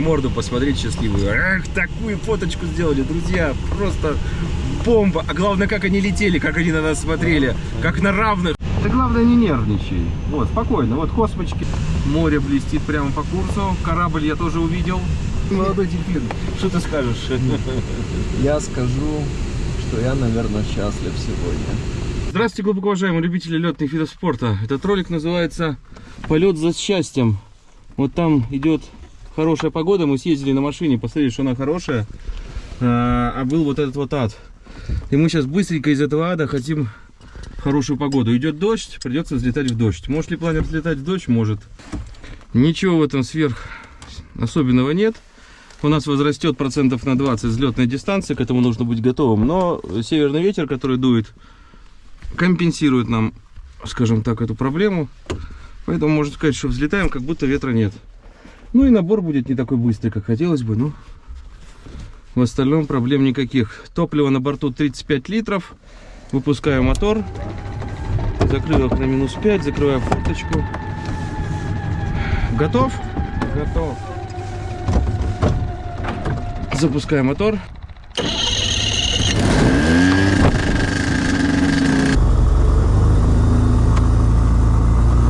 морду посмотреть счастливую. Эх, такую фоточку сделали, друзья. Просто бомба. А главное, как они летели, как они на нас смотрели. Как на равных. Да главное, не нервничай. Вот, спокойно. Вот космочки. Море блестит прямо по курсу. Корабль я тоже увидел. Молодой дельфин, что ты скажешь? Я скажу, что я, наверное, счастлив сегодня. Здравствуйте, глубоко уважаемые любители летных видов спорта. Этот ролик называется «Полет за счастьем». Вот там идет хорошая погода, мы съездили на машине, посмотрели, что она хорошая, а, а был вот этот вот ад. И мы сейчас быстренько из этого ада хотим хорошую погоду. Идет дождь, придется взлетать в дождь. Может ли планер взлетать в дождь? Может. Ничего в этом сверх особенного нет. У нас возрастет процентов на 20 взлетной дистанции, к этому нужно быть готовым. Но северный ветер, который дует, компенсирует нам, скажем так, эту проблему. Поэтому можно сказать, что взлетаем, как будто ветра нет. Ну и набор будет не такой быстрый, как хотелось бы, но в остальном проблем никаких. Топливо на борту 35 литров. Выпускаю мотор. Их на минус 5, закрываю форточку. Готов? Готов. Запускаю мотор.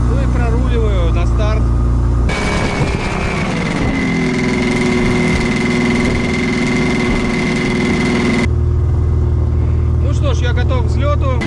Ну и проруливаю на старт. Ну что ж, я готов к взлету.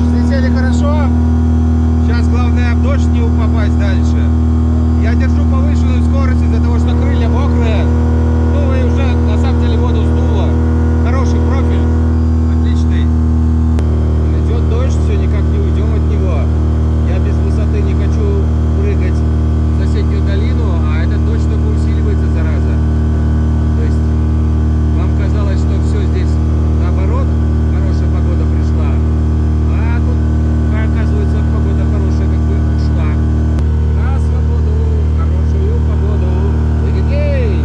Взлетели хорошо. Сейчас главное в дождь не попасть дальше. Я держу повышенную скорость из-за того, что крылья мокрые. Ну и уже на самом деле воду сдуло. Хороший профиль. Отличный. Идет дождь, все никак не уйдем от него. Я без высоты не хочу прыгать в соседнюю долину, а этот дождь только усиливается, зараза. То есть вам казалось, что все здесь наоборот, хорошая погода пришла. А тут, оказывается, погода хорошая, как бы ушла. На свободу, хорошую погоду. Эй!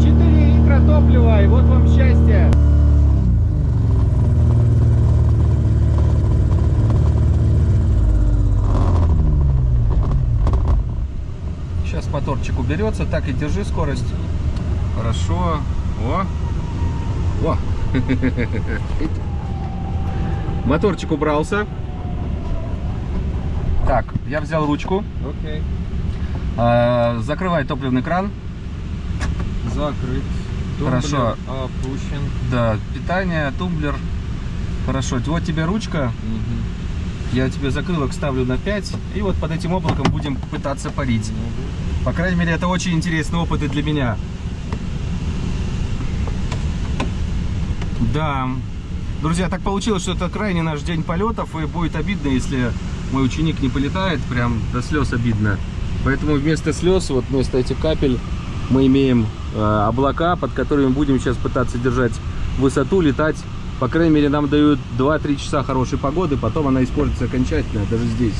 4 литра топлива, и вот вам счастье. Сейчас уберется. Так и держи скорость. Хорошо. О! О! Моторчик убрался. Так, я взял ручку. Окей. А, Закрывай топливный кран. Закрыт. Хорошо. Тумблер Опущен. Да, питание, тумблер. Хорошо. Вот тебе ручка. Мгм. Я тебе закрылок ставлю на 5. И вот под этим облаком будем пытаться парить. По крайней мере, это очень интересный опыт и для меня. Да. Друзья, так получилось, что это крайний наш день полетов, и будет обидно, если мой ученик не полетает, прям до слез обидно. Поэтому вместо слез, вот вместо этих капель, мы имеем э, облака, под которыми будем сейчас пытаться держать высоту, летать. По крайней мере, нам дают 2-3 часа хорошей погоды, потом она испортится окончательно, даже здесь.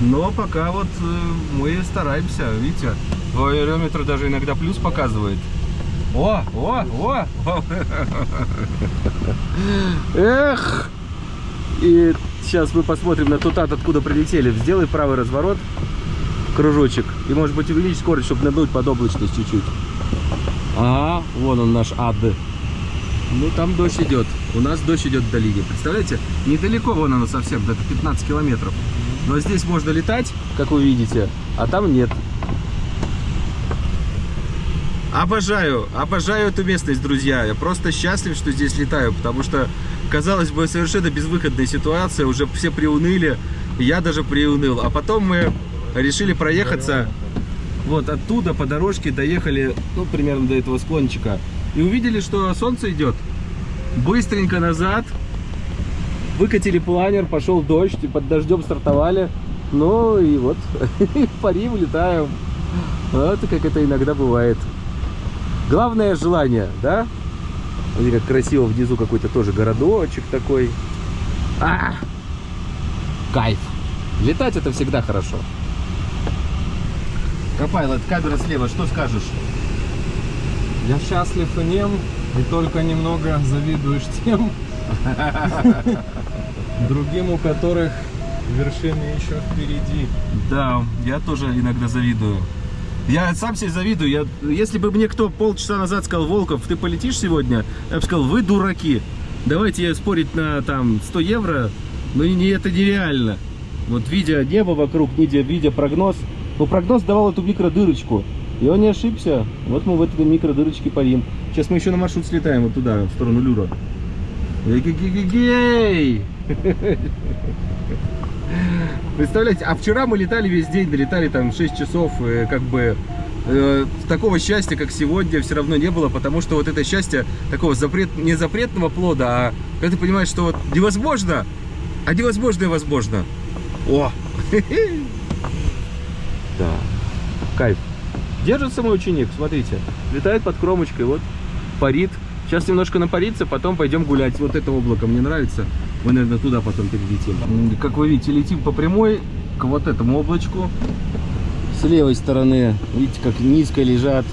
Но пока вот э, мы стараемся, видите, аэрометр даже иногда плюс показывает. О, о, о! Эх! И сейчас мы посмотрим на тот ад, откуда прилетели. Сделай правый разворот, кружочек. И может быть увеличить скорость, чтобы надуть под облачность чуть-чуть. А, вон он наш ад. Ну там дождь идет. У нас дождь идет в долине. Представляете? Недалеко вон оно совсем, где-то 15 километров. Но здесь можно летать, как вы видите, а там нет. Обожаю, обожаю эту местность, друзья. Я просто счастлив, что здесь летаю, потому что, казалось бы, совершенно безвыходная ситуация. Уже все приуныли, я даже приуныл. А потом мы решили проехаться вот оттуда по дорожке, доехали, ну, примерно до этого склончика. И увидели, что солнце идет. Быстренько назад. Выкатили планер, пошел дождь, и под дождем стартовали. Ну и вот, парим, летаем. Вот как это иногда бывает. Главное желание, да? Смотри, как красиво внизу какой-то тоже городочек такой. А! Кайф. Летать это всегда хорошо. Копай, вот камера слева, что скажешь? Я счастлив и нем, и только немного завидуешь тем, другим, у которых вершины еще впереди. Да, я тоже иногда завидую. Я сам себе завидую. Я, если бы мне кто полчаса назад сказал, Волков, ты полетишь сегодня, я бы сказал, вы дураки. Давайте спорить на там 100 евро, но не, это нереально. Вот видя небо вокруг, видя, видя прогноз, ну прогноз давал эту микродырочку. И он не ошибся. Вот мы в этой микродырочке парим. Сейчас мы еще на маршрут слетаем вот туда, в сторону Люра. Гей! Представляете, а вчера мы летали весь день, долетали там 6 часов, и как бы э, такого счастья, как сегодня, все равно не было, потому что вот это счастье такого запрет, не запретного плода, а когда ты понимаешь, что вот невозможно, а невозможное возможно. О! Да, кайф. Держится мой ученик, смотрите, летает под кромочкой, вот, парит. Сейчас немножко напарится, потом пойдем гулять. Вот это облако мне нравится. Мы, наверное, туда потом перелетим. Как вы видите, летим по прямой к вот этому облачку. С левой стороны, видите, как низко лежат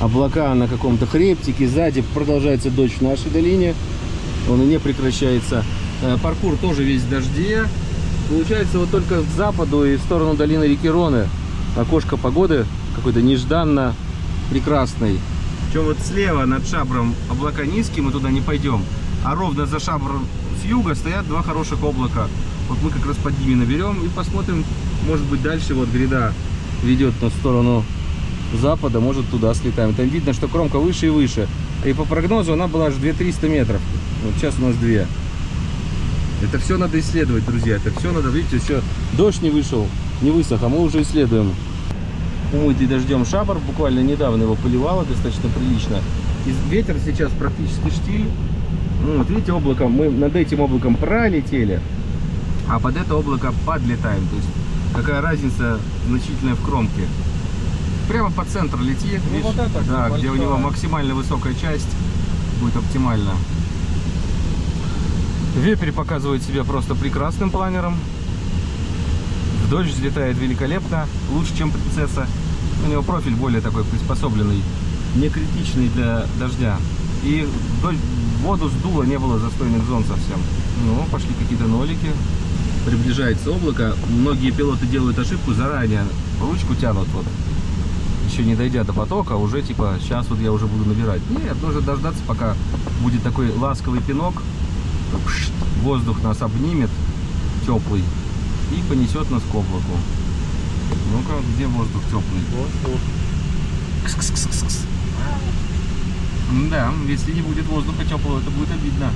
облака на каком-то хребтике. Сзади продолжается дождь в нашей долине. Он и не прекращается. Э, Паркур тоже весь в дожде. Получается, вот только к западу и в сторону долины реки Роны окошко погоды какой-то нежданно прекрасный. Причем вот слева над шабром облака низкие, мы туда не пойдем. А ровно за шабром с юга стоят два хороших облака. Вот мы как раз под ними наберем и посмотрим, может быть дальше вот гряда ведет на сторону запада, может туда слетаем. Там видно, что кромка выше и выше. И по прогнозу она была аж 2300 метров. Вот сейчас у нас 2. Это все надо исследовать, друзья. Это все надо, видите, еще дождь не вышел, не высох, а мы уже исследуем. Умытый дождем шабар, буквально недавно его поливало достаточно прилично. И ветер сейчас практически штиль. Ну, вот видите, облако, мы над этим облаком пролетели, а под это облако подлетаем. То есть какая разница значительная в кромке. Прямо по центру лети, Ну, видишь, вот это да, где у него максимально высокая часть будет оптимально. Вепрь показывает себя просто прекрасным планером. Дождь взлетает великолепно, лучше, чем принцесса. У него профиль более такой приспособленный, не критичный для дождя. И дождь, воду сдуло, не было застойных зон совсем. Ну, пошли какие-то нолики. Приближается облако. Многие пилоты делают ошибку, заранее ручку тянут вот. Еще не дойдя до потока, уже типа, сейчас вот я уже буду набирать. Нет, нужно дождаться, пока будет такой ласковый пинок. Воздух нас обнимет, теплый, и понесет нас к облаку. Ну-ка, где воздух теплый? Кс-кс-кс-кс. Да, если не будет воздуха теплого, это будет обидно.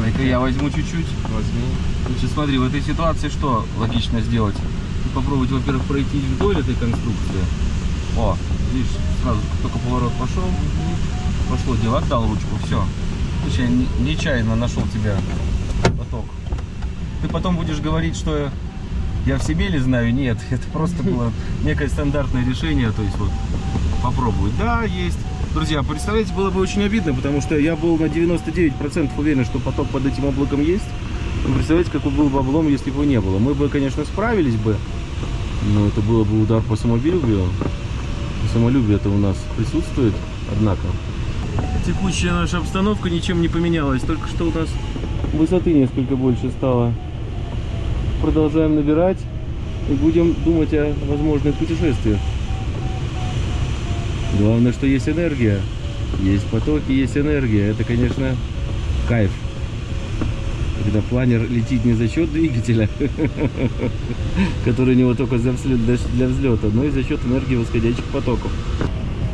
Дай-ка я возьму чуть-чуть. Возьми. Значит, смотри, в этой ситуации что логично сделать? Попробовать, во-первых, пройти вдоль этой конструкции. О, видишь, сразу только поворот пошел. Пошло дело, отдал ручку, все. Не- нечаянно нашел тебя. Ты потом будешь говорить, что я в Семеле знаю. Нет, это просто было некое стандартное решение. То есть вот попробовать. Да, есть. Друзья, представляете, было бы очень обидно, потому что я был на 99% уверен, что поток под этим облаком есть. Вы представляете, какой был бы облом, если бы его не было. Мы бы, конечно, справились бы, но это было бы удар по самолюбию. Самолюбие это у нас присутствует, однако. Текущая наша обстановка ничем не поменялась, только что у нас высоты несколько больше стало. Продолжаем набирать и будем думать о возможных путешествиях. Главное, что есть энергия. Есть потоки, есть энергия. Это, конечно, кайф. Когда планер летит не за счет двигателя, который у него только для взлета, но и за счет энергии восходящих потоков.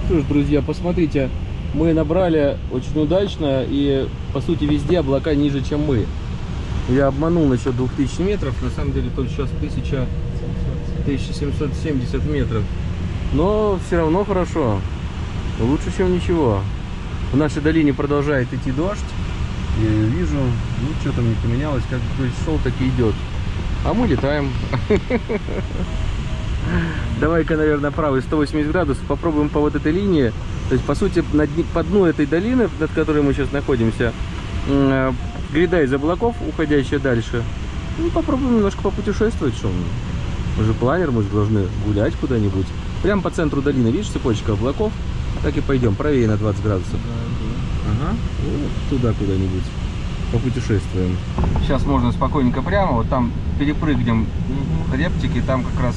Что ж, друзья, посмотрите, мы набрали очень удачно и, по сути, везде облака ниже, чем мы. Я обманул насчет 2000 метров, на самом деле тут сейчас 1000, 1770 метров. Но все равно хорошо. Лучше, чем ничего. В нашей долине продолжает идти дождь. Я вижу. Ничего там не поменялось. Как дождь шел, так и идет. А мы летаем. давай-ка, наверное, правый 180 градусов, попробуем по вот этой линии. То есть, по сути, по дну этой долины, над которой мы сейчас находимся, э, гряда из облаков, уходящая дальше. Ну, попробуем немножко попутешествовать, что мы. Же планер, мы же должны гулять куда-нибудь. Прямо по центру долины, видишь, цепочка облаков? Так и пойдем, правее на 20 градусов. Ага. И вот туда куда-нибудь попутешествуем. Сейчас можно спокойненько прямо, вот там перепрыгнем рептики, там как раз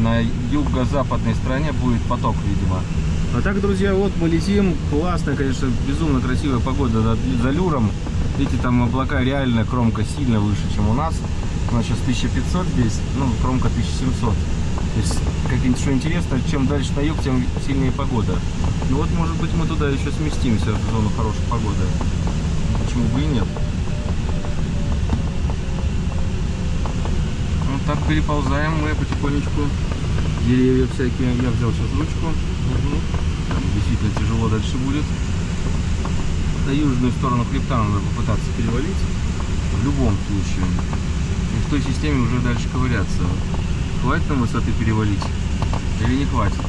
на юго-западной стороне будет поток, видимо. А так, друзья, вот мы летим. Классная, конечно, безумно красивая погода за, за люром. Видите, там облака реально, кромка сильно выше, чем у нас. У нас сейчас 1500 здесь, ну, кромка 1700. То есть, как что интересно, чем дальше на юг, тем сильнее погода. Ну вот, может быть, мы туда еще сместимся, в зону хорошей погоды. Почему бы и нет? Вот так переползаем мы потихонечку. Деревья всякие. Я взял сейчас ручку. Там действительно тяжело дальше будет. На южную сторону хребта надо попытаться перевалить. В любом случае. И в той системе уже дальше ковыряться. Хватит нам высоты перевалить? Или не хватит?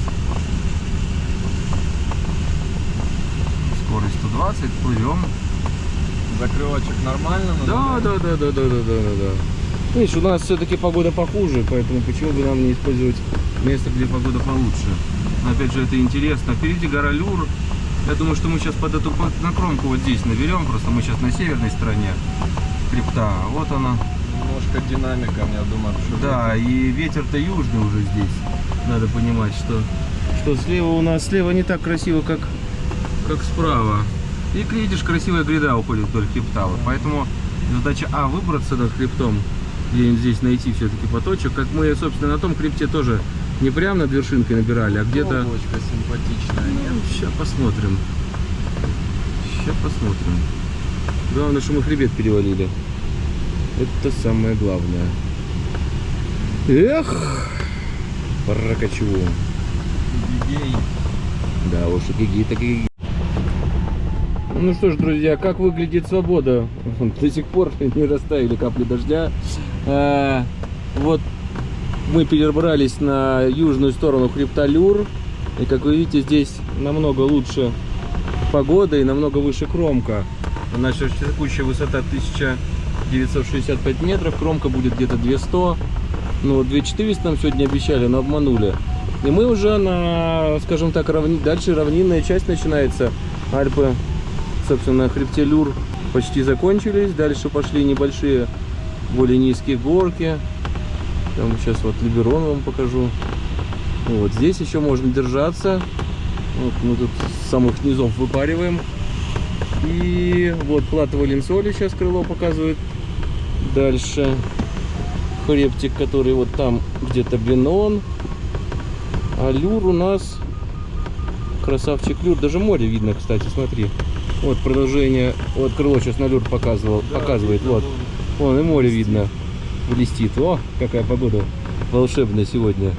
Скорость 120, плывем. Закрылочек нормально? но Да, да, да, да, да, да, да, да, да. Видишь, у нас все-таки погода похуже, поэтому почему бы нам не использовать место, где погода получше. Опять же, это интересно. Впереди гора Люр. Я думаю, что мы сейчас под эту под- на кромку вот здесь наберем. Просто мы сейчас на северной стороне хребта. А Вот она. Немножко динамиком, я думаю, Да, и ветер-то южный уже здесь. Надо понимать, что, что слева у нас слева не так красиво, как, как справа. И видишь, красивая гряда уходит вдоль хребта. Вот Поэтому задача А выбраться над хребтом, где-нибудь здесь найти все-таки поточек. Как мы, собственно, на том хребте тоже не прямо над вершинкой набирали, а где-то... Облачко симпатичное. Сейчас посмотрим. Сейчас посмотрим. Главное, что мы хребет перевалили. Это самое главное. Эх, прокачу. Гигей. Да уж, гиги так гиги. Ну что ж, друзья, как выглядит свобода? До сих пор не растаяли капли дождя. А, вот мы перебрались на южную сторону хребта Люр. И как вы видите, здесь намного лучше погода и намного выше кромка. Наша текущая высота 1965 метров, кромка будет где-то 200. Ну, вот 2400 нам сегодня обещали, но обманули. И мы уже на, скажем так, равни... дальше равнинная часть начинается. Альпы, собственно, на хребте почти закончились. Дальше пошли небольшие, более низкие горки. Там сейчас вот Либерон вам покажу. Вот здесь еще можно держаться. Вот мы тут с самых низов выпариваем. И вот плата Валенсоли сейчас крыло показывает. Дальше хребтик, который вот там где-то Бенон. А люр у нас красавчик люр. Даже море видно, кстати, смотри. Вот продолжение. Вот крыло сейчас на люр показывал, показывает. Вот. Вон и море видно. Блестит. О, какая погода волшебная сегодня.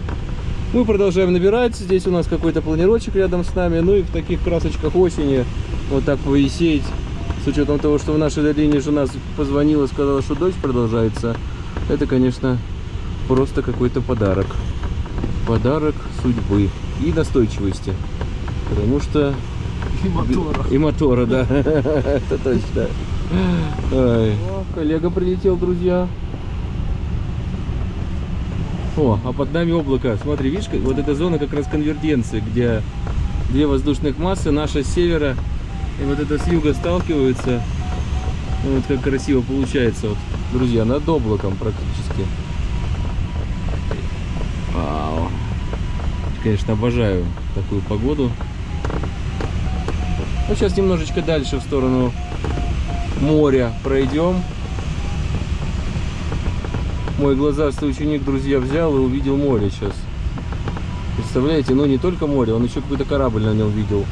Мы продолжаем набирать. Здесь у нас какой-то планировочек рядом с нами. Ну и в таких красочках осени вот так повисеть. С учетом того, что в нашей долине жена позвонила, сказала, что дождь продолжается. Это, конечно, просто какой-то подарок. Подарок судьбы и настойчивости. Потому что... И мотора. И мотора, да. Это точно. Коллега прилетел, друзья. О, а под нами облако. Смотри, видишь, вот эта зона как раз конвергенции, где две воздушных массы, наша с севера и вот это с юга сталкиваются. Ну, Вот как красиво получается, вот, друзья, над облаком практически. Вау. Конечно, обожаю такую погоду. Ну, сейчас немножечко дальше в сторону моря пройдем. Мой глазастый ученик, друзья, взял и увидел море сейчас. Представляете, ну не только море, он еще какой-то корабль на нем видел.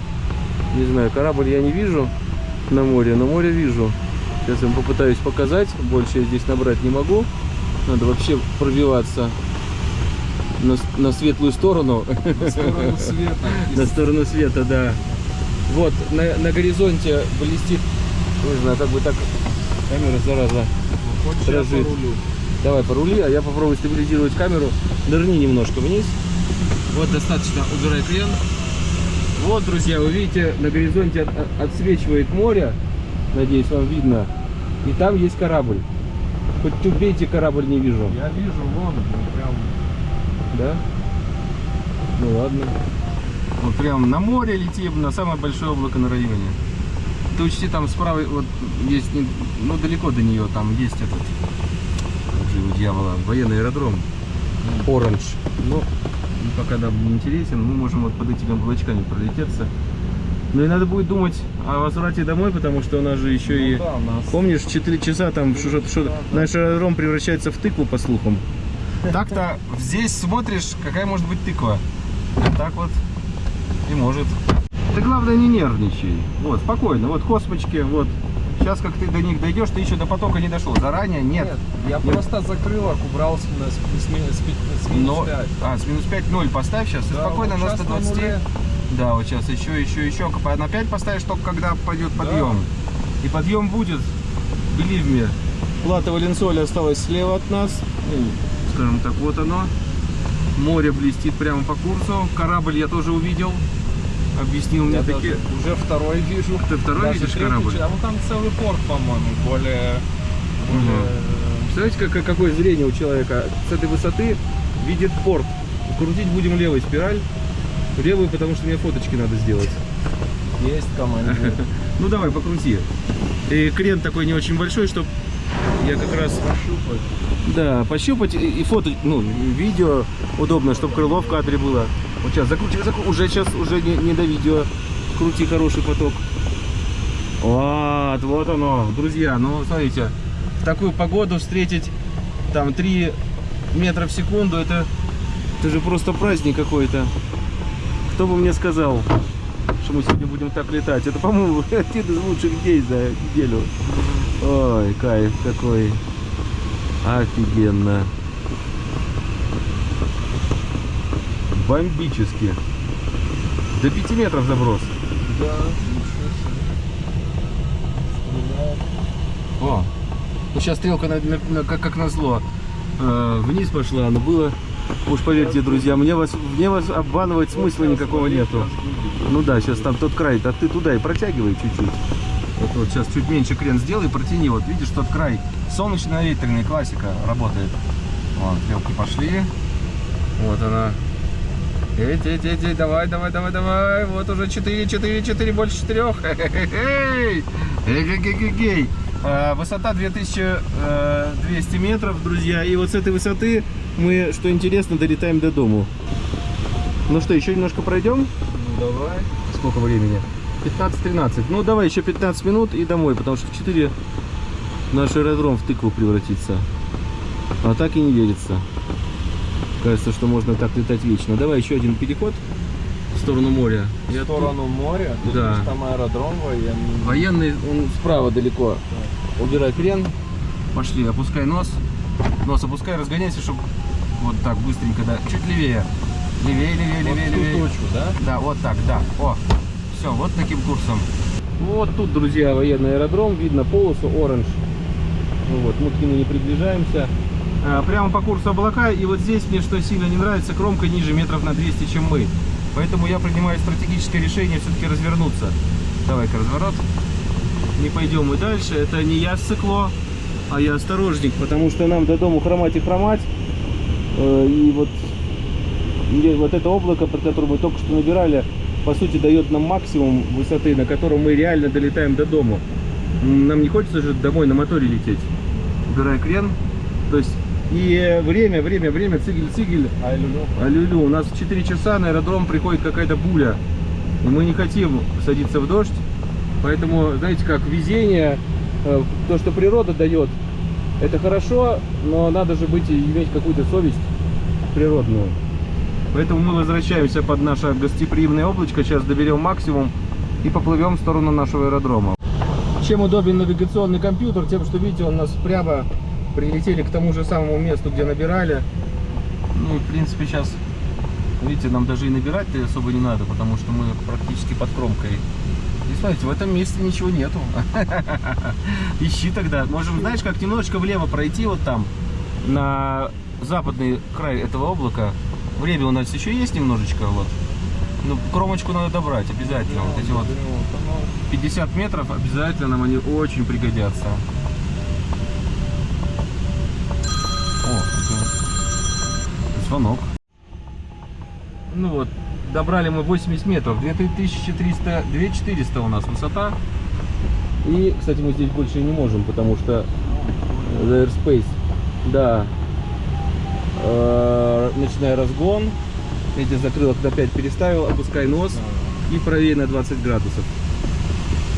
Не знаю, корабль я не вижу на море, но море вижу. Сейчас я вам попытаюсь показать. Больше я здесь набрать не могу. Надо вообще пробиваться на, на светлую сторону. В сторону света. На сторону света, да. Вот, на, на горизонте блестит, не знаю, как бы так, камера, зараза, дрожит. Давай порули, а я попробую стабилизировать камеру. Нырни немножко вниз. Вот достаточно убирай крен. Вот, друзья, вы видите, на горизонте от- от- отсвечивает море. Надеюсь, вам видно. И там есть корабль. Хоть убейте, корабль не вижу. Я вижу, вон, прям Да? Ну ладно. Вот прям на море летим, на самое большое облако на районе. Ты учти, там справа вот есть, ну далеко до нее, там есть этот, его дьявола, военный аэродром. Оранж. Ну, пока нам не интересен, мы можем вот под этими облачками пролететься. Ну и надо будет думать о возврате домой, потому что у нас же еще и... Ну да, у нас Помнишь, 4 часа там что, что наш аэродром превращается в тыкву, по слухам. Так-то здесь смотришь, какая может быть тыква. Вот так вот и может. Ты главное не нервничай. Вот, спокойно. Вот космочки, вот. Сейчас как ты до них дойдешь, ты еще до потока не дошел. Заранее нет. Нет, я Нет. просто закрыл, убрал с, с, с, с с минус Но- 5. а, с минус 5 0 поставь сейчас. и Да, спокойно вот на щас на 120. нуле. да, вот сейчас еще, еще, еще. На 5 поставишь только когда пойдет Да. подъем. И подъем будет. Believe me. Плата Валенсоли осталась слева от нас. Скажем так, вот оно. Море блестит прямо по курсу. Корабль я тоже увидел. Объяснил мне такие. уже второй вижу. Ты второй Даже видишь третий, корабль? А вот там целый порт, по-моему, более... более, Представляете, как, какое зрение у человека? С этой высоты видит порт. Крутить будем левой спираль. Левую, потому что мне фоточки надо сделать. Есть командир. Ну давай, покрути. И крен такой не очень большой, чтобы я как раз... Пощупать. Да, пощупать и, и фото, ну, видео удобно, чтобы крыло в кадре было. Вот сейчас закручивай, закру- уже сейчас, уже не, не до видео. Крути хороший поток. Вот, вот оно, друзья, ну, смотрите, в такую погоду встретить там 3 метра в секунду, это, это же просто праздник какой-то. Кто бы мне сказал, что мы сегодня будем так летать? Это, по-моему, один из лучших дней за неделю. Ой, кайф какой. Офигенно. Бомбически. До 5 метров заброс. Да, ничего себе. Стреляет. О, ну сейчас стрелка на- на- на- как, как назло э, вниз пошла, но было, уж поверьте, друзья, мне вас, мне вас обманывать смысла никакого нету. Ну да, сейчас там тот край, а ты туда и протягивай чуть-чуть. Вот, вот сейчас чуть меньше крен сделай, протяни, вот видишь тот край, солнечно-ветреный, классика работает. Вон, стрелки пошли, вот она. Эть, эть, эть, эть, давай, давай, давай, давай, вот уже 4, 4, 4, больше 4. Эй, Эгегегегей. А, Высота 2200 метров, друзья. И вот с этой высоты мы, что интересно, долетаем до дому. Ну что, еще немножко пройдем? Ну давай. Сколько времени? 15-13. Ну давай еще 15 минут и домой, потому что в 4 наш аэродром в тыкву превратится. А так и не верится. Кажется, что можно так летать вечно. Давай еще один переход в сторону моря. В оттуда- сторону моря. Тут Да. Там аэродром военный. Военный, он справа далеко. Убирай крен. Пошли, опускай нос. Нос опускай, разгоняйся, чтобы вот так быстренько, да. Чуть левее. Левее, левее, Вот левее, левее. точку, да? Да, вот так, да. О, все, вот таким курсом. Вот тут, друзья, военный аэродром. Видно полосу оранж. Ну вот, мы к нему не приближаемся. А, прямо по курсу облака. И вот здесь мне что сильно не нравится, кромка ниже метров на 200, чем мы. Поэтому я принимаю стратегическое решение все-таки развернуться. Давай-ка разворот. Не пойдем мы дальше. Это не я цикло, а я осторожник, потому что нам до дому хромать и хромать. Э, И вот мне вот это облако, под которым мы только что набирали, по сути дает нам максимум высоты, на котором мы реально долетаем до дома. Нам не хочется же домой на моторе лететь. Убирай крен. То есть и время, время, время, цигель, цигель. Ай, люлю. Аллилу, у нас в 4 часа на аэродром приходит какая-то буря. И мы не хотим садиться в дождь. Поэтому, знаете, как везение, э, то, что природа дает, это хорошо, но надо же быть иметь какую-то совесть природную. Поэтому мы возвращаемся под наше гостеприимное облачко, сейчас доберем максимум и поплывем в сторону нашего аэродрома. Чем удобен навигационный компьютер? Тем, что, видите, он нас прямо прилетели к тому же самому месту, где набирали. Ну, и, в принципе, сейчас, видите, нам даже и набирать-то особо не надо, потому что мы практически под кромкой. И смотрите, в этом месте ничего нету. Ищи тогда. Можем, знаешь, как немножечко влево пройти вот там, на западный край этого облака. Время у нас еще есть немножечко, вот. Ну, кромочку надо добрать обязательно. Вот эти вот 50 метров обязательно нам они очень пригодятся. Звонок. Ну вот, добрали мы 80 метров, 2300, 2400 у нас высота. И, кстати, мы здесь больше не можем, потому что the airspace, да, Э, начиная разгон, эти закрылок опять переставил, опускай нос и правее на 20 градусов.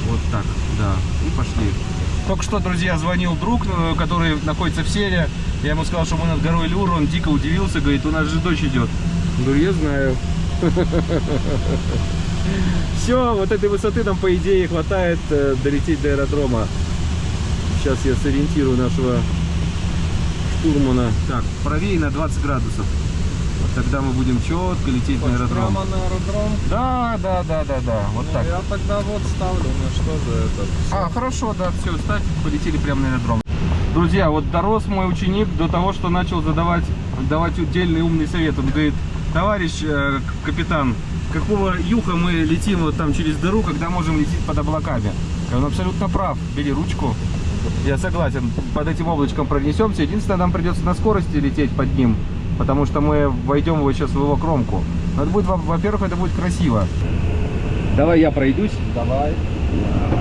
Вот так, да, и пошли. Только что, друзья, звонил друг, э, который находится в селе. Я ему сказал, что мы над горой Люр, он дико удивился, говорит, у нас же дочь идет. Говорю, я знаю. Все, вот этой высоты нам, по идее, хватает э, долететь до аэродрома. Сейчас я сориентирую нашего штурмана. Так, правее на 20 градусов. Вот тогда мы будем четко лететь на аэродром. Прямо на аэродром. Да, да, да, да, да. Вот Ну, так. Я тогда вот ставлю, на что же это? А, хорошо, да, все, ставь, полетели прямо на аэродром. Друзья, вот дорос мой ученик до того, что начал задавать, давать удельный умный совет. Он говорит, товарищ э, капитан, какого юха мы летим вот там через дыру, когда можем лететь под облаками? Он абсолютно прав. Бери ручку. Я согласен, под этим облачком пронесемся. Единственное, нам придется на скорости лететь под ним, потому что мы войдем его сейчас в его кромку. Но это будет, во- во-первых, это будет красиво. Давай я пройдусь. Давай.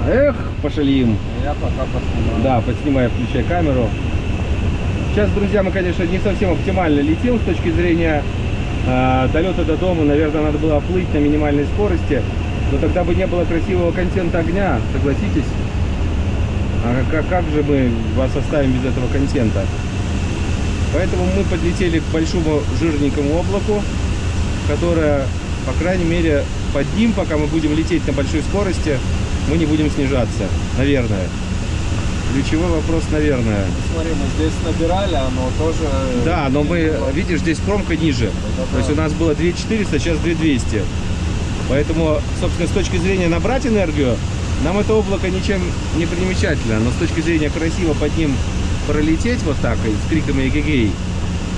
Эх, пошалим. Я пока поснимаю. Да, подснимаю, включай камеру. Сейчас, друзья, мы, конечно, не совсем оптимально летим с точки зрения э, долета до дома. Наверное, надо было плыть на минимальной скорости. Но тогда бы не было красивого контента огня, согласитесь? А как, как же мы вас оставим без этого контента? Поэтому мы подлетели к большому жирненькому облаку, которое, по крайней мере, под ним, пока мы будем лететь на большой скорости, мы не будем снижаться, наверное. Ключевой вопрос, наверное. Смотри, мы здесь набирали, оно тоже... Да, но мы, видишь, здесь кромка ниже. То есть у нас было 2400, сейчас 2200. Поэтому, собственно, с точки зрения набрать энергию, нам это облако ничем не примечательно. Но с точки зрения красиво под ним пролететь вот так, и с криками эгегей,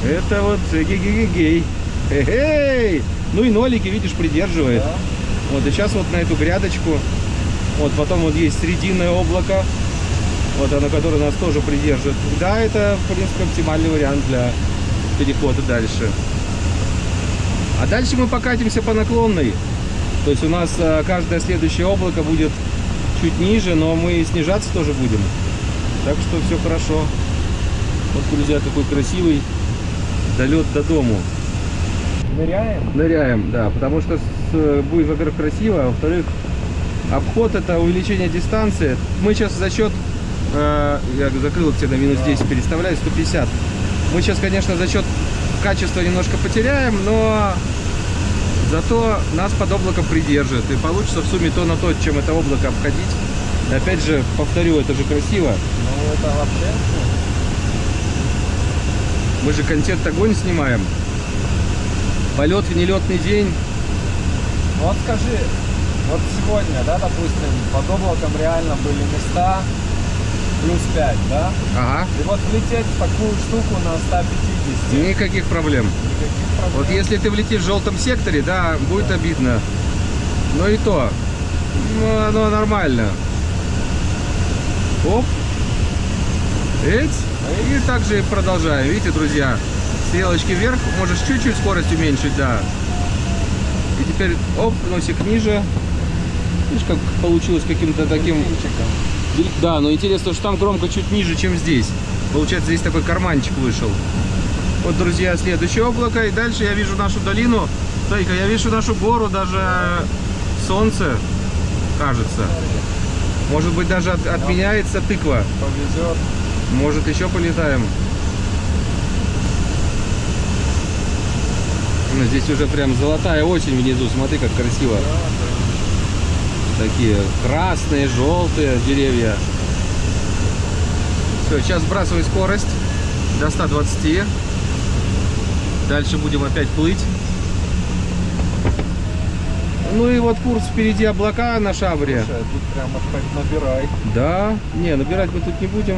это вот эгегегей. Эй! Ну и нолики, видишь, придерживает. Да. Вот, и сейчас вот на эту грядочку, вот потом вот есть срединное облако, вот оно, которое нас тоже придержит. Да, это, в принципе, оптимальный вариант для перехода дальше. А дальше мы покатимся по наклонной. То есть у нас э, каждое следующее облако будет чуть ниже, но мы снижаться тоже будем. Так что все хорошо. Вот, друзья, какой красивый долет до дому. Ныряем? Ныряем, да, потому что с- будет, во-первых, красиво, а во-вторых, обход это увеличение дистанции. Мы сейчас за счет, э, я закрыл тебе на минус 10, переставляю 150. Мы сейчас, конечно, за счет качества немножко потеряем, но зато нас под облаком придержит. И получится в сумме то на то, чем это облако обходить. Опять же, повторю, это же красиво. Ну, это вообще... Мы же контент огонь снимаем. Полет в нелетный день. Вот скажи, вот сегодня, да, допустим, под облаком реально были места плюс 5, да? Ага. И вот влететь в такую штуку на 150. Никаких проблем. Никаких проблем. Вот если ты влетишь в желтом секторе, да, будет обидно. Но и то. Ну, оно нормально. Оп. Эть. И также продолжаем. Видите, друзья, стрелочки вверх. Можешь чуть-чуть скорость уменьшить, да. И теперь, оп, носик ниже. Видишь, как получилось каким-то таким... Да, но интересно, что там громко чуть ниже, чем здесь. Получается, здесь такой карманчик вышел. Вот, друзья, следующее облако. И дальше я вижу нашу долину. Смотри-ка, я вижу нашу гору, даже солнце, кажется. Может быть, даже от- отменяется тыква. Повезет. Может, еще полетаем. Ну, Здесь уже прям золотая осень внизу. Смотри, как красиво. Такие красные, желтые деревья. Все, сейчас сбрасывай скорость до 120. Дальше будем опять плыть. Ну и вот курс впереди облака на шабре. Слушай, тут прямо хоть набирай. Да, не, набирать мы тут не будем.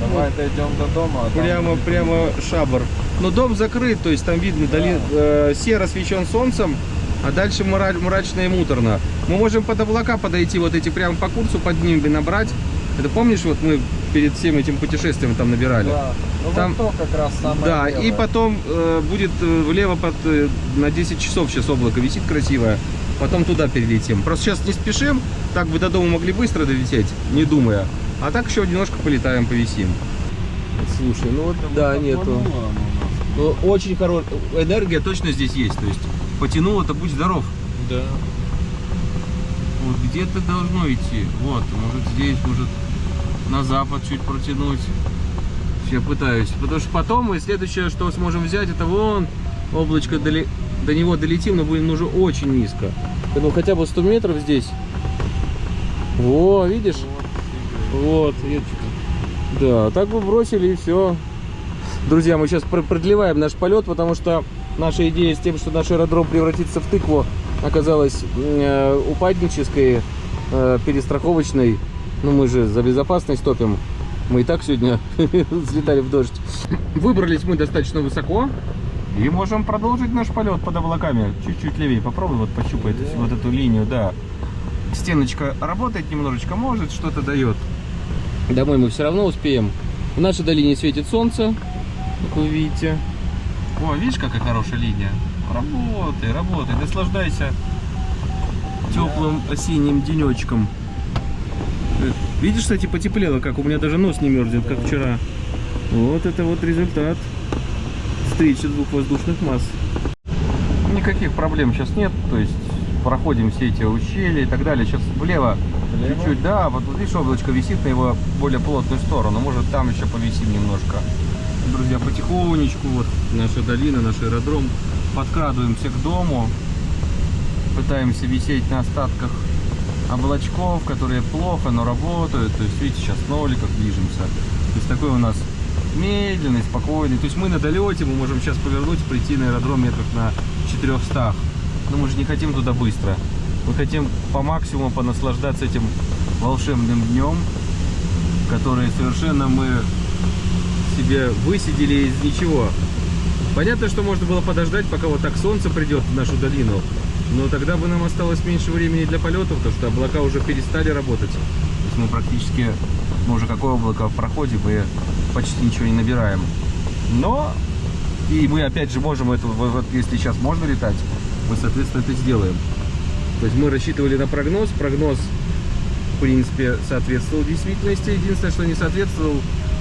Давай дойдем до дома. а там Прямо, будет прямо шабр. Но дом закрыт, то есть там видно, доли, э, серо освещен солнцем, а дальше мра- мрачно и муторно. Мы можем под облака подойти, вот эти прямо по курсу поднимем и набрать. Это помнишь, вот мы перед всем этим путешествием там набирали? Да. Ну Там- вот то как раз самое Да, и левое. потом э, будет э, влево под, э, на 10 часов сейчас облако висит красивое. Потом туда перелетим. Просто сейчас не спешим, так бы до дома могли быстро долететь, не думая. А так еще немножко полетаем, повисим. Слушай, ну вот да, нету. Потянуло оно нас. Ну, очень хорошая энергия точно здесь есть. То есть потянул это будь здоров. Да. Вот где-то должно идти. Вот, может здесь, может на запад чуть протянуть. Я пытаюсь. Потому что потом мы следующее, что сможем взять, это вон облачко доли- до него долетим, но будем уже очень низко. Ну хотя бы 100 метров здесь. Во, видишь? Вот. Да, так бы бросили и все. Друзья, мы сейчас продлеваем наш полет, потому что наша идея с тем, что наш аэродром превратится в тыкву, оказалась э, упаднической, э, перестраховочной. Ну, мы же за безопасность топим. Мы и так сегодня взлетали в дождь. Выбрались мы достаточно высоко. И можем продолжить наш полет под облаками. Чуть-чуть левее. Попробуй вот пощупай эту- вот эту линию, да. Стеночка работает немножечко, может, что-то дает. Домой мы все равно успеем. В нашей долине светит солнце, как вы видите. О, видишь, какая хорошая линия? Работай, работай, наслаждайся теплым осенним денечком. Видишь, кстати, потеплело, как у меня даже нос не мерзнет, как вчера. Вот это вот результат встречи двух воздушных масс. Никаких проблем сейчас нет, то есть проходим все эти ущелья и так далее. Сейчас влево Влево? чуть-чуть, да, вот вот видишь, облачко висит на его более плотную сторону, может там еще повисим немножко. Друзья, потихонечку, вот наша долина, наш аэродром, подкрадываемся к дому, пытаемся висеть на остатках облачков, которые плохо, но работают. То есть, видите, сейчас в ноликах движемся. То есть такой у нас медленный, спокойный. То есть мы на долете, мы можем сейчас повернуть, прийти на аэродром метров на 400. Но мы же не хотим туда быстро. Мы хотим по максимуму понаслаждаться этим волшебным днем, который совершенно мы себе высидели из ничего. Понятно, что можно было подождать, пока вот так солнце придет в нашу долину. Но тогда бы нам осталось меньше времени для полетов, потому что облака уже перестали работать. То есть мы практически, мы уже какое облако в проходе, мы почти ничего не набираем. Но, и мы опять же можем это, вот если сейчас можно летать, мы, соответственно, это сделаем. То есть мы рассчитывали на прогноз, прогноз, в принципе, соответствовал действительности. Единственное, что не соответствовал,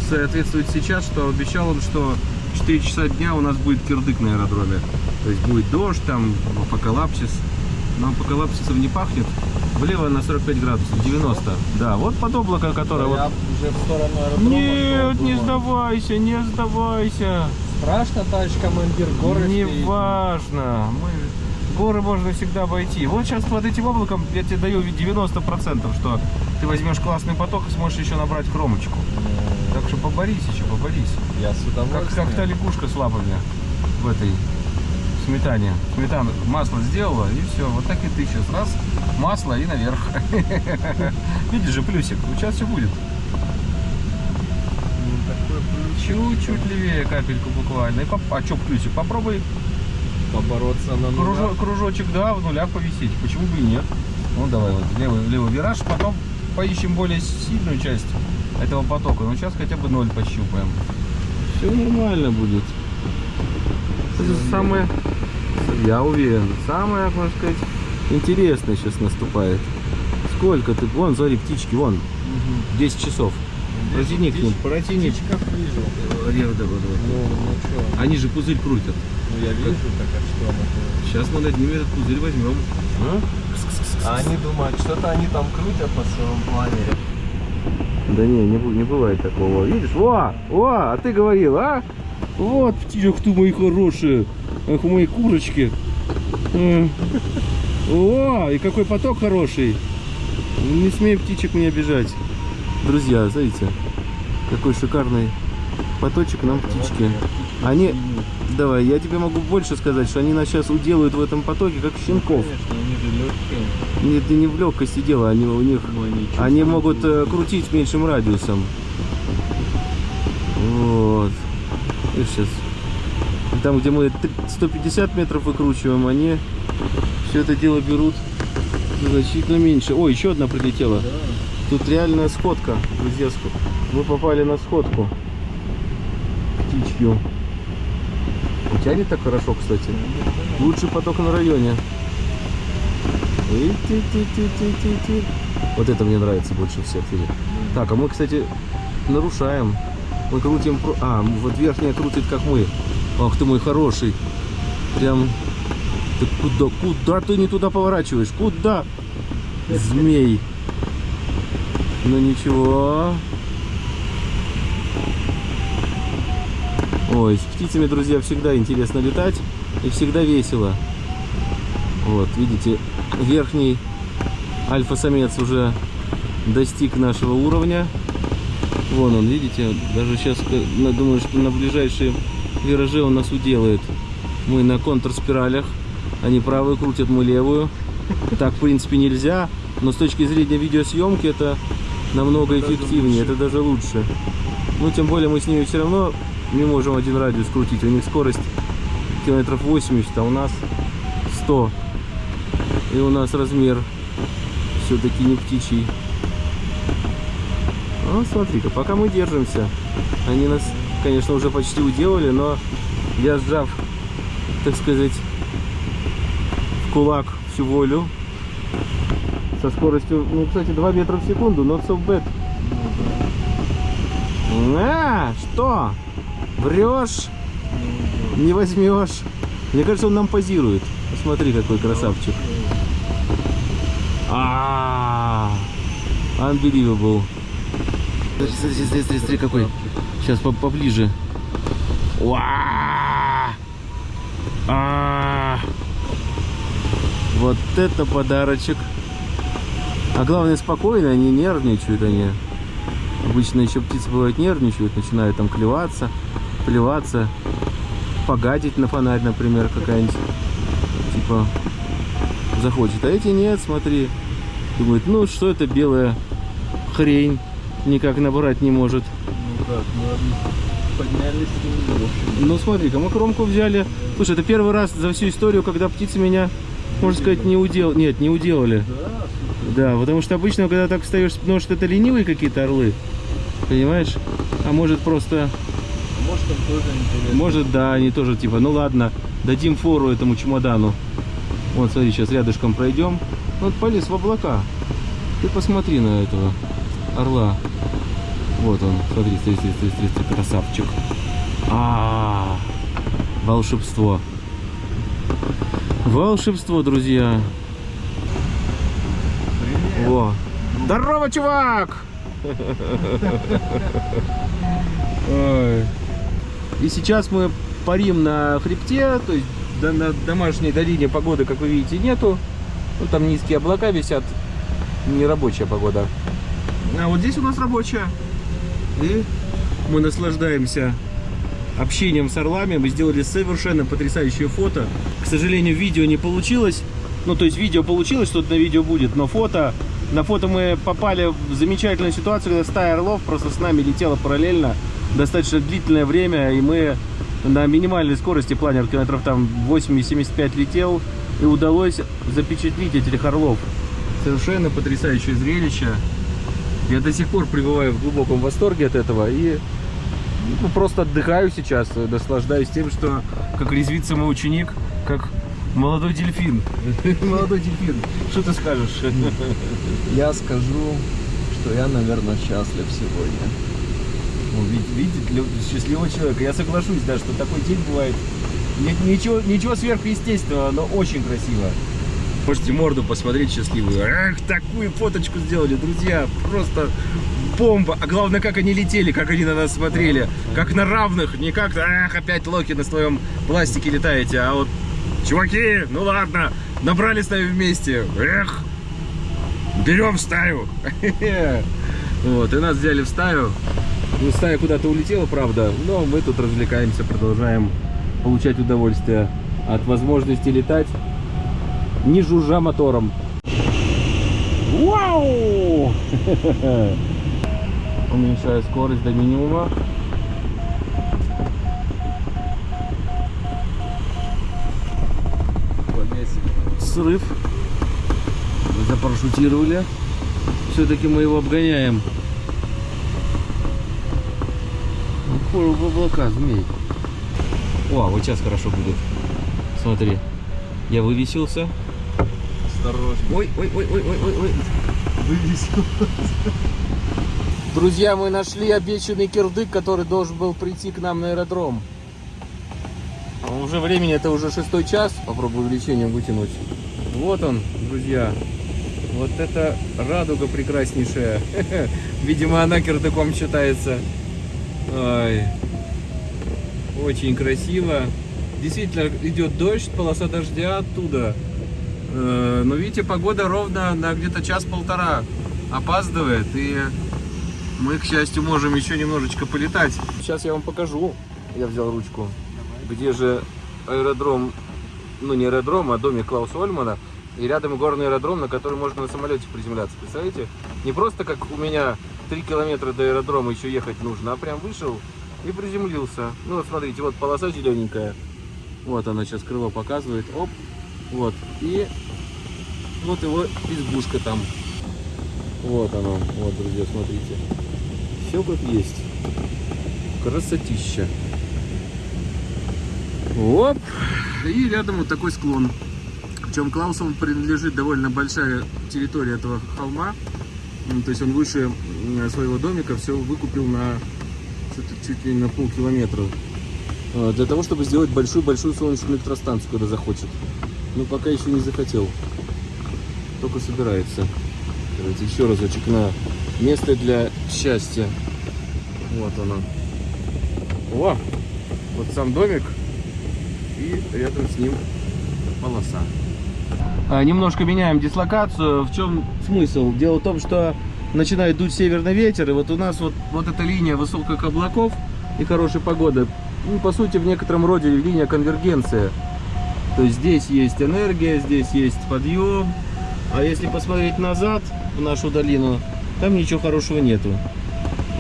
соответствует сейчас, что обещал он, что 4 часа дня у нас будет кирдык на аэродроме. То есть будет дождь, там апокалапсис. Но апокалапсисом не пахнет. Влево на 45 градусов, 90. Да, вот под облако, которое вот... уже в сторону аэродрома Нет, не думаю, сдавайся, не сдавайся. Страшно, товарищ командир, горы Не впереди. важно. Мы... Горы можно всегда обойти. Вот сейчас под этим облаком я тебе даю 90%, что ты возьмешь классный поток и сможешь еще набрать кромочку. Так что поборись еще, поборись. Я с Как, удовольствием. как та лягушка с лапами в этой сметане. Сметану масло сделала и все. Вот так и ты сейчас. Раз, масло и наверх. Видишь же плюсик. Сейчас все будет. Ну. Чуть-чуть левее капельку буквально. И поп- А что плюсик? Попробуй Побороться на нулях. кружо- кружочек, да, в нулях повисеть. Почему бы и нет? Ну давай вот левый, левый вираж, потом поищем более сильную часть этого потока. Ну сейчас хотя бы ноль пощупаем. Все нормально будет. Это самое, я уверен, самое, можно сказать, интересное сейчас наступает. Сколько ты, вон, смотри, птички, вон, 10 часов. Протяни к ним, протяни. Птичка вижу. Лево, давай, давай. Ну, ну что? Они же пузырь крутят. Ну, я вижу, так а что? это? Сейчас мы над ними этот пузырь возьмем. А они думают, что-то они там крутят по своему планере. Да не, не, не бывает такого. Видишь? Во! Во! А ты говорил, а? Вот, птичек ты мои хорошие. Ах, мои курочки. О, и какой поток хороший. Не смей птичек мне обижать. Друзья, смотрите, какой шикарный поточек нам птички. Они, давай, я тебе могу больше сказать, что они нас сейчас уделают в этом потоке, как щенков. Легкие. Нет, не в легкости дело, они у них они могут э, крутить меньшим радиусом. Вот. Сейчас. Там, где мы три- 150 метров выкручиваем, они все это дело берут значительно меньше. Ой, еще одна прилетела. Тут реальная сходка, друзья. Мы попали на сходку. Птичью. Тянет так хорошо, кстати. Лучший поток на районе. Вот это мне нравится больше всех. Так, а мы, кстати, нарушаем. Мы крутим... А, вот верхняя крутит, как мы. Ах ты мой хороший. Прям... Ты куда, куда ты не туда поворачиваешь? Куда? Змей. Ну ничего. Ой, с птицами, друзья, всегда интересно летать и всегда весело. Вот, видите, верхний альфа-самец уже достиг нашего уровня. Вон он, видите, даже сейчас думаю, что на ближайшие виражи он нас уделает. Мы на контрспиралях, они правую крутят, мы левую. Так, в принципе, нельзя, но с точки зрения видеосъемки это намного эффективнее, это даже лучше. Ну, тем более мы с ними все равно не можем один радиус крутить. У них скорость километров 80, а у нас 100. И у нас размер все-таки не птичий. Ну, смотри-ка, пока мы держимся. Они нас, конечно, уже почти уделали, но я сжав, так сказать, в кулак всю волю. Со скоростью, ну, кстати, 2 метра в секунду, not so bad. А, что? Врешь? Не возьмешь. Мне кажется, он нам позирует. Посмотри, какой красавчик. А, unbelievable. Смотри, смотри, смотри, смотри, смотри, какой. Сейчас по- поближе. Уа! А! Вот это подарочек. А главное, спокойно, они нервничают, они. Обычно еще птицы бывают нервничают, начинают там клеваться, плеваться, погадить на фонарь, например, какая-нибудь, типа, захочет. А эти нет, смотри, думают, ну что это белая хрень, никак набрать не может. Ну как, ну они поднялись, ну, в общем. Ну смотри-ка, мы кромку взяли. Слушай, это первый раз за всю историю, когда птицы меня, можно сказать, не удел... Нет, не уделали. Да. Да, потому что обычно, когда так встаешь, может это ленивые какие-то орлы, понимаешь? А может просто, Может там тоже интересно. может да, они тоже типа, ну ладно, дадим фору этому чемодану. Вот, смотри, сейчас рядышком пройдем. Вот полез в облака. Ты посмотри на этого орла. Вот он, смотри, смотри, смотри, смотри, смотри, смотри, красавчик. А, волшебство. Волшебство, друзья. Привет. Во. Здорово, чувак! Ой. И сейчас мы парим на хребте, то есть на домашней долине погоды, как вы видите, нету. Ну, там низкие облака висят, не рабочая погода. А вот здесь у нас рабочая. И мы наслаждаемся общением с орлами. Мы сделали совершенно потрясающее фото. К сожалению, видео не получилось. Ну, то есть видео получилось, что-то на видео будет, но фото... На фото мы попали в замечательную ситуацию, когда стая орлов просто с нами летела параллельно достаточно длительное время, и мы на минимальной скорости, планер километров там 8,75 летел, и удалось запечатлить этих орлов. Совершенно потрясающее зрелище. Я до сих пор пребываю в глубоком восторге от этого и ну, просто отдыхаю сейчас, наслаждаюсь тем, что как резвится мой ученик, как молодой дельфин. Молодой дельфин. Что ты скажешь? Я скажу, что я, наверное, счастлив сегодня. Ну, вид- видит счастливого человека. Я соглашусь, да, что такой день бывает. Ни- Ничего, ничего сверхъестественного, но очень красиво. Можете морду посмотреть счастливую. Эх, такую фоточку сделали, друзья. Просто бомба. А главное, как они летели, как они на нас смотрели. Как на равных. Не как, эх, опять Локи на своем пластике летаете. А вот, чуваки, ну ладно, набрали с нами вместе. Эх, берем стаю. Вот, и нас взяли в стаю. Ну, стая куда-то улетела, правда, но мы тут развлекаемся, продолжаем получать удовольствие от возможности летать, не жужжа мотором. Вау! Уменьшаю скорость до минимума. Срыв. Мы запаршутировали. Все-таки мы его обгоняем. Ну, Упор в облака, змей. О, а вот сейчас хорошо будет. Смотри, я вывесился. Осторожно. Ой, ой, ой, ой, ой, ой, ой. Друзья, мы нашли обещанный кирдык, который должен был прийти к нам на аэродром. А Уже времени, это уже шестой час. Попробую увеличением вытянуть. Вот он, друзья. Вот это радуга прекраснейшая. Видимо, она кирдыком считается. Ой. Очень красиво. Действительно, идет дождь, полоса дождя оттуда. Э, Но видите, погода ровно на где-то час-полтора опаздывает. И мы, к счастью, можем еще немножечко полетать. Сейчас я вам покажу. Я взял ручку. Где же аэродром, ну не аэродром, а домик Клауса Ольмана. И рядом горный аэродром, на который можно на самолете приземляться. Представляете? Не просто как у меня 3 километра до аэродрома еще ехать нужно, а прям вышел и приземлился. Ну вот смотрите, вот полоса зелененькая. Вот она сейчас крыло показывает. Оп. Вот. И вот его избушка там. Вот оно. Вот, друзья, смотрите. Все как есть. Красотища. Оп. И рядом вот такой склон. Причем Клаусову принадлежит довольно большая территория этого холма. Ну, То есть он выше своего домика все выкупил на чуть ли на полкилометра. А, Для того, чтобы сделать большую-большую солнечную электростанцию, когда захочет. Но пока еще не захотел. Только собирается. Давайте еще разочек на место для счастья. Вот оно. О! Вот сам домик. И рядом с ним полоса. А, немножко меняем дислокацию. В чем смысл? Дело в том, что начинает дуть северный ветер, и вот у нас вот, вот эта линия высоких облаков и хорошей погоды, ну, по сути, в некотором роде линия конвергенции. То есть здесь есть энергия, здесь есть подъем, а если посмотреть назад, в нашу долину, там ничего хорошего нету.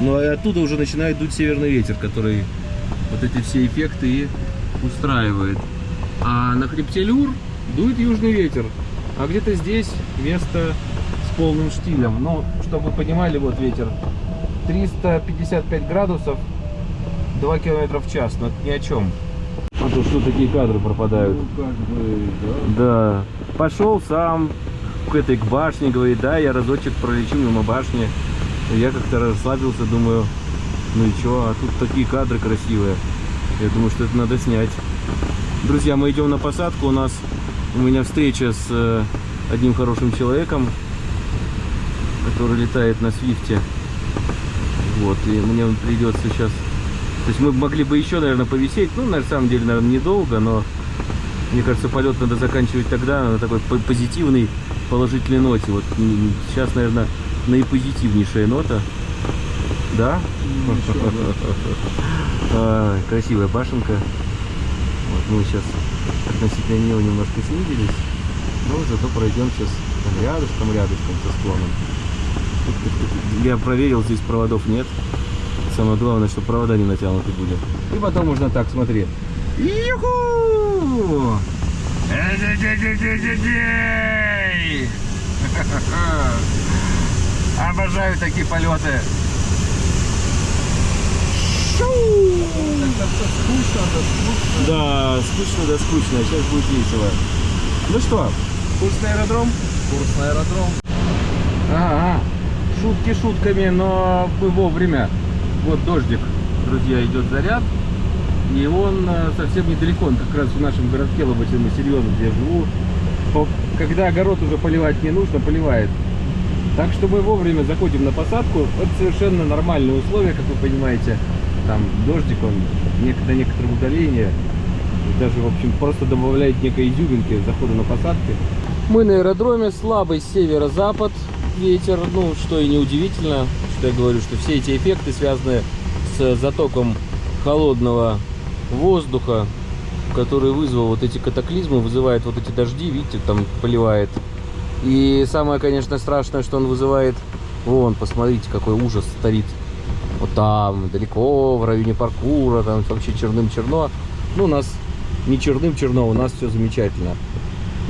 Ну, а оттуда уже начинает дуть северный ветер, который вот эти все эффекты и устраивает. А на хребте Люр дует южный ветер. А где-то здесь место с полным штилем. Ну, чтобы вы понимали, вот ветер 355 градусов, 2 километра в час. Но это ни о чем. А то что такие кадры пропадают. Ну, как бы, да. Да. Пошел сам к этой к башне, говорит, да, я разочек пролечу мимо башни. Я как-то расслабился, думаю, ну и чё, а тут такие кадры красивые. Я думаю, что это надо снять. Друзья, мы идем на посадку. У нас у меня встреча с э, одним хорошим человеком, который летает на свифте. Вот, и мне придется сейчас... То есть мы могли бы еще, наверное, повисеть. Ну, на самом деле, наверное, недолго, но мне кажется, полет надо заканчивать тогда на такой по- позитивной, положительной ноте. Вот сейчас, наверное, наипозитивнейшая нота. Да? А, Красивая башенка. Вот мы сейчас относительно нее немножко снизились, но зато пройдем сейчас там рядышком, рядышком со склоном. Я проверил, здесь проводов нет. Самое главное, что провода не натянуты были. И потом можно так, смотри. Юху! Обожаю такие полеты. Да скучно. Да, скучно, да скучно. Сейчас будет весело. Ну что, курс на аэродром? Курс на аэродром. Ага, шутки шутками, но мы вовремя. Вот дождик, друзья, идет заряд. И он э, совсем недалеко, он как раз в нашем городке Лоботин-Массильон, где я живу. Когда огород уже поливать не нужно, поливает. Так что мы вовремя заходим на посадку. Это совершенно нормальные условия, как вы понимаете. Там дождик, он на некотором удалении. Даже, в общем, просто добавляет некой изюминки захода на посадки. Мы на аэродроме, слабый северо-запад ветер, ну, что и неудивительно, что я говорю, что все эти эффекты связаны с затоком холодного воздуха, который вызвал вот эти катаклизмы, вызывает вот эти дожди, видите, там поливает. И самое, конечно, страшное, что он вызывает, вон, посмотрите, какой ужас стоит. Вот там, далеко, в районе паркура, там вообще черным черно. Ну, у нас не черным черно, у нас все замечательно.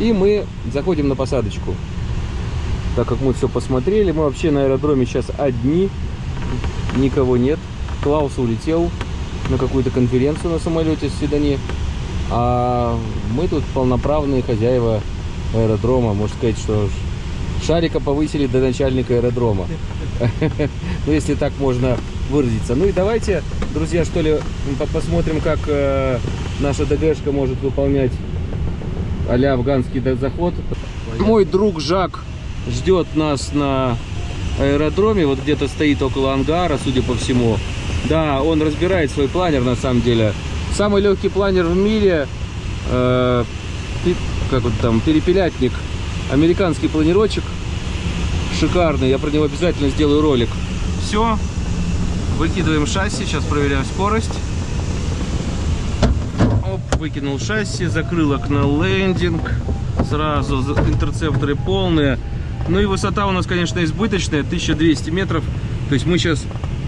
И мы заходим на посадочку. Так как мы все посмотрели, мы вообще на аэродроме сейчас одни, никого нет. Клаус улетел на какую-то конференцию на самолете с Седани. А мы тут полноправные хозяева аэродрома. Можно сказать, что шарика повысили до начальника аэродрома. Ну, если так можно выразиться. Ну и давайте, друзья, что ли, посмотрим, как э, наша ДГшка может выполнять а афганский заход. Мой друг Жак ждет нас на аэродроме. Вот где-то стоит около ангара, судя по всему. Да, он разбирает свой планер на самом деле. Самый легкий планер в мире, э, как вот там, перепелятник, американский планировочек, шикарный, я про него обязательно сделаю ролик. Все, выкидываем шасси, сейчас проверяем скорость. Выкинул шасси, закрыл окно лендинг, сразу интерцепторы полные. Ну и высота у нас, конечно, избыточная, 1200 метров, то есть мы сейчас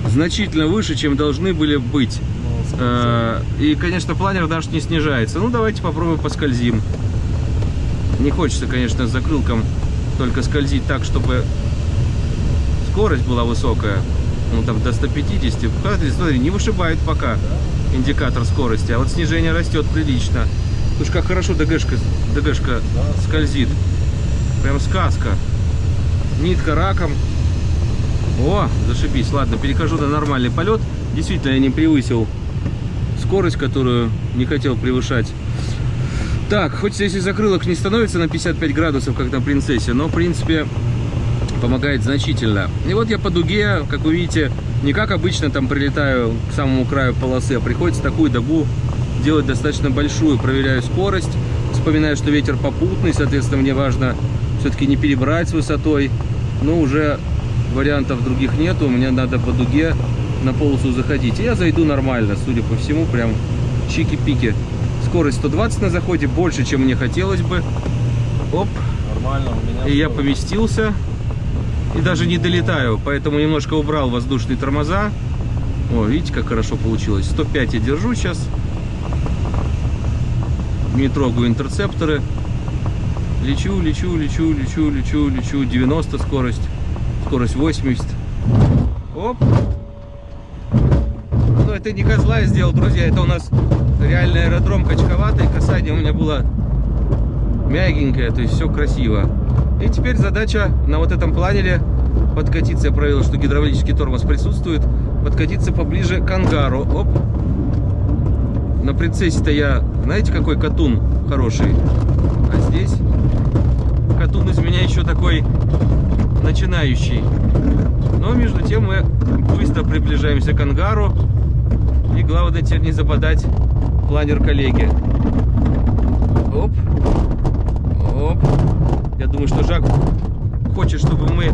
значительно выше, чем должны были быть. Э, и, конечно, планер наш не снижается. Ну, давайте попробуем поскользим. Не хочется, конечно, с закрылком только скользить так, чтобы скорость была высокая. Ну, там до 150. Смотри, не вышибает пока индикатор скорости. А вот снижение растет прилично. Уж как хорошо ДГшка, ДГшка скользит. Прям сказка. Нитка раком. О, зашибись. Ладно, перехожу на нормальный полет. Действительно, я не превысил скорость, которую не хотел превышать. Так, хоть здесь и закрылок не становится на 55 градусов, как на принцессе, но, в принципе, помогает значительно. И вот я по дуге, как вы видите, не как обычно там прилетаю к самому краю полосы, а приходится такую дугу делать достаточно большую. Проверяю скорость, вспоминаю, что ветер попутный, соответственно, мне важно все-таки не перебрать с высотой. Но уже вариантов других нету, мне надо по дуге на полосу заходить. И я зайду нормально, судя по всему, прям чики-пики. Скорость 120 на заходе, больше, чем мне хотелось бы. Оп. Нормально у меня. И я поместился. И даже не долетаю, поэтому немножко убрал воздушные тормоза. О, видите, как хорошо получилось. 105 я держу сейчас. Не трогаю интерцепторы. Лечу, лечу, лечу, лечу, лечу, лечу. 90 скорость. Скорость 80. Оп это не козла я сделал, друзья. Это у нас реальный аэродром качковатый. Касание у меня было мягенькое, то есть все красиво. И теперь задача на вот этом планере подкатиться. Я проверил, что гидравлический тормоз присутствует. Подкатиться поближе к ангару. Оп. На принцессе-то я, знаете, какой катун хороший. А здесь катун из меня еще такой начинающий. Но между тем мы быстро приближаемся к ангару. И главное теперь не западать планер коллеги. Оп. Оп. Я думаю, что Жак хочет, чтобы мы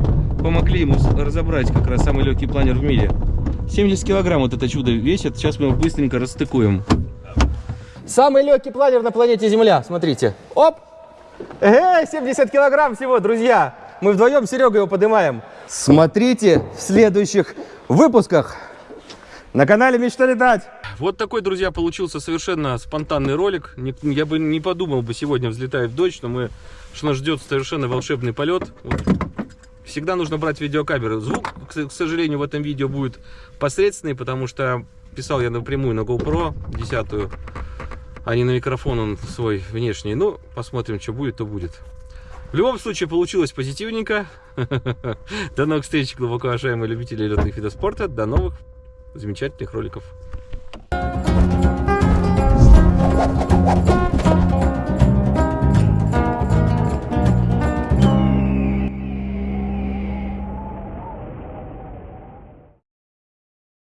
помогли ему разобрать как раз самый легкий планер в мире. 70 килограмм вот это чудо весит. Сейчас мы его быстренько расстыкуем. Самый легкий планер на планете Земля. Смотрите. Оп. Эй, 70 килограмм всего, друзья. Мы вдвоем с Серегой его поднимаем. Смотрите в следующих выпусках. На канале Мечта летать. Вот такой, друзья, получился совершенно спонтанный ролик. Я бы не подумал бы сегодня взлетает в дождь, но мы, что нас ждет совершенно волшебный полет. Вот. Всегда нужно брать видеокамеру. Звук, к сожалению, в этом видео будет посредственный, потому что писал я напрямую на GoPro 10, а не на микрофон он свой внешний. Ну, посмотрим, что будет, то будет. В любом случае, получилось позитивненько. До новых встреч, глубоко уважаемые любители летных видов спорта. До новых замечательных роликов. Thank you.